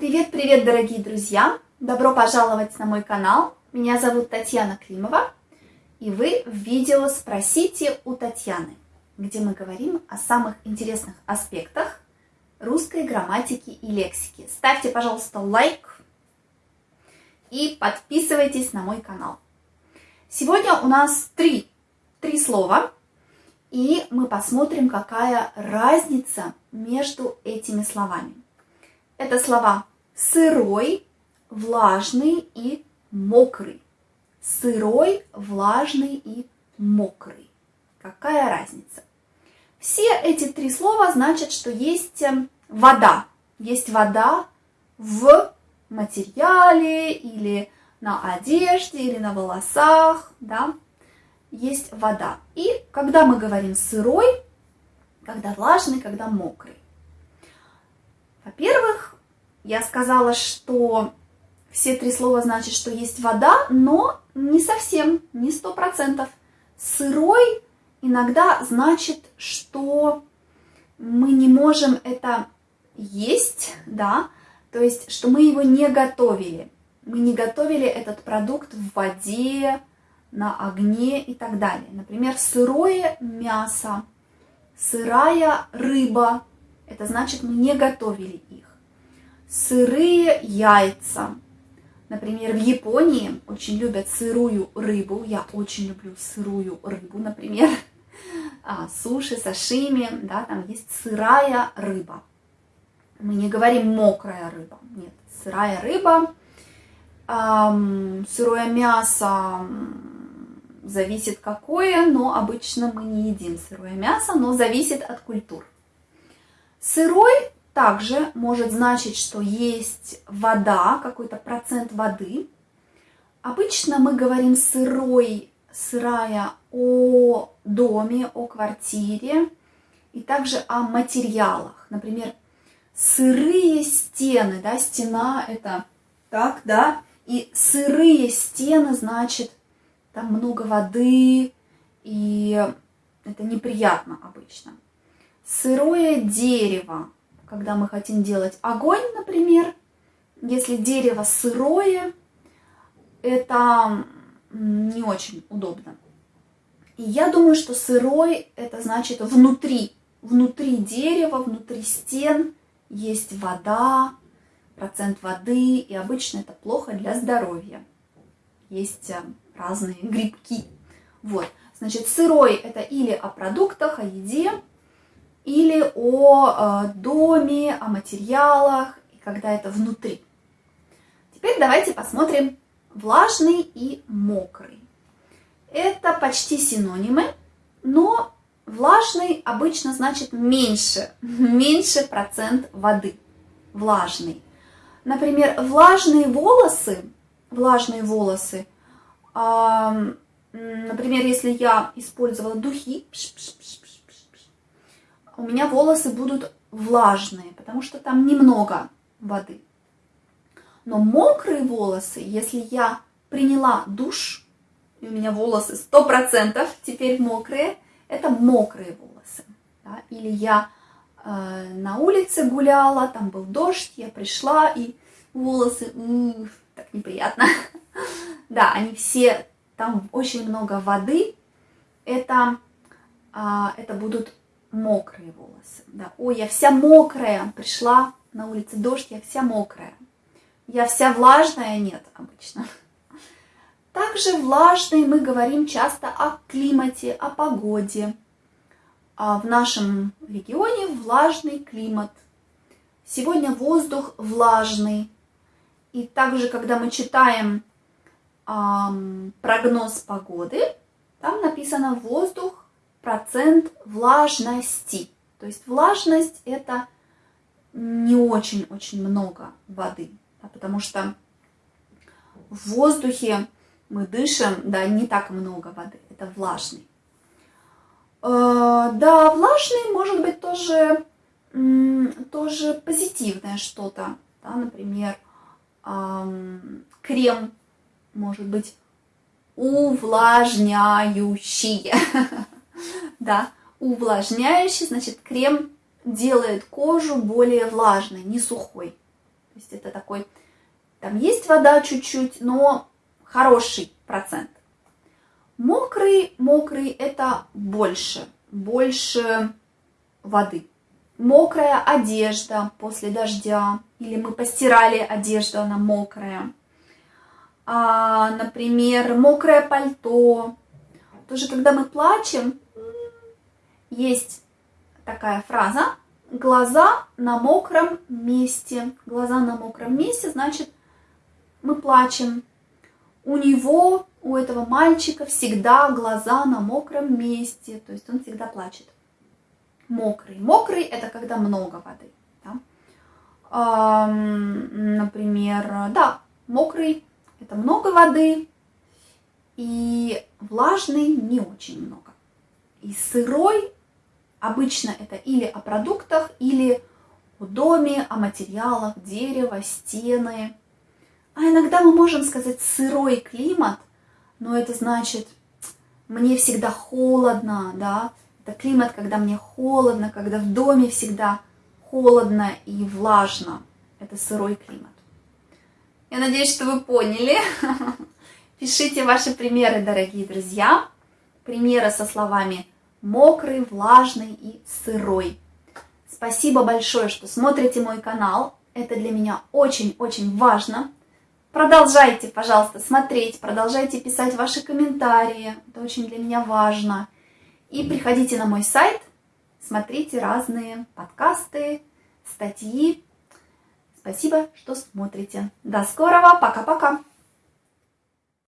Привет-привет, дорогие друзья! Добро пожаловать на мой канал. Меня зовут Татьяна Климова, и вы в видео «Спросите у Татьяны», где мы говорим о самых интересных аспектах русской грамматики и лексики. Ставьте, пожалуйста, лайк и подписывайтесь на мой канал. Сегодня у нас три, три слова, и мы посмотрим, какая разница между этими словами. Это слова сырой, влажный и мокрый. Сырой, влажный и мокрый. Какая разница? Все эти три слова значат, что есть эм, вода. Есть вода в материале или на одежде или на волосах, да, есть вода. И когда мы говорим сырой, когда влажный, когда мокрый. Во-первых, я сказала, что все три слова значат, что есть вода, но не совсем, не сто процентов. Сырой иногда значит, что мы не можем это есть, да, то есть, что мы его не готовили. Мы не готовили этот продукт в воде, на огне и так далее. Например, сырое мясо, сырая рыба, это значит, мы не готовили их сырые яйца. Например, в Японии очень любят сырую рыбу. Я очень люблю сырую рыбу, например. А, суши, сашими, да, там есть сырая рыба. Мы не говорим мокрая рыба, нет, сырая рыба. Эм, сырое мясо зависит какое, но обычно мы не едим сырое мясо, но зависит от культур. Сырой также может значить, что есть вода, какой-то процент воды. Обычно мы говорим сырой, сырая о доме, о квартире и также о материалах. Например, сырые стены, да, стена это так, да, и сырые стены значит там много воды, и это неприятно обычно. Сырое дерево, когда мы хотим делать огонь, например, если дерево сырое, это не очень удобно. И я думаю, что сырой это значит внутри, внутри дерева, внутри стен есть вода, процент воды, и обычно это плохо для здоровья. Есть э, разные грибки. Вот, значит, сырой это или о продуктах, о еде, или о э, доме, о материалах, и когда это внутри. Теперь давайте посмотрим влажный и мокрый. Это почти синонимы, но влажный обычно значит меньше, меньше процент воды, влажный. Например, влажные волосы, влажные волосы, например, если я использовала духи, пш -пш -пш у меня волосы будут влажные, потому что там немного воды. Но мокрые волосы, если я приняла душ, и у меня волосы 100% теперь мокрые, это мокрые волосы. Да? Или я э, на улице гуляла, там был дождь, я пришла, и волосы, у, так неприятно. Да, они все, там очень много воды, это, а, это будут мокрые волосы. Да. Ой, я вся мокрая, пришла на улице дождь, я вся мокрая. Я вся влажная, нет, обычно. Также влажный мы говорим часто о климате, о погоде. А в нашем регионе влажный климат. Сегодня воздух влажный. И также, когда мы читаем эм, прогноз погоды, там написано воздух процент влажности. То есть влажность это не очень-очень много воды, да, потому что в воздухе мы дышим, да, не так много воды, это влажный. Э, да, влажный может быть тоже, тоже позитивное что-то, да, например, крем может быть увлажняющий. да, увлажняющий, значит, крем делает кожу более влажной, не сухой. То есть это такой, там есть вода чуть-чуть, но хороший процент. Мокрый, мокрый это больше, больше воды. Мокрая одежда после дождя, или мы постирали одежду, она мокрая. А, например, мокрое пальто. Тоже, когда мы плачем, есть такая фраза «глаза на мокром месте». Глаза на мокром месте, значит, мы плачем. У него, у этого мальчика всегда глаза на мокром месте, то есть он всегда плачет. Мокрый. Мокрый – это когда много воды. Да? Например, да, мокрый – это много воды, и влажный не очень много. И сырой обычно это или о продуктах, или о доме, о материалах, дерево, стены. А иногда мы можем сказать сырой климат, но это значит, мне всегда холодно, да, это климат, когда мне холодно, когда в доме всегда холодно и влажно. Это сырой климат. Я надеюсь, что вы поняли. Пишите ваши примеры, дорогие друзья. Примеры со словами мокрый, влажный и сырой. Спасибо большое, что смотрите мой канал. Это для меня очень-очень важно. Продолжайте, пожалуйста, смотреть, продолжайте писать ваши комментарии. Это очень для меня важно. И приходите на мой сайт, смотрите разные подкасты, статьи. Спасибо, что смотрите. До скорого, пока-пока!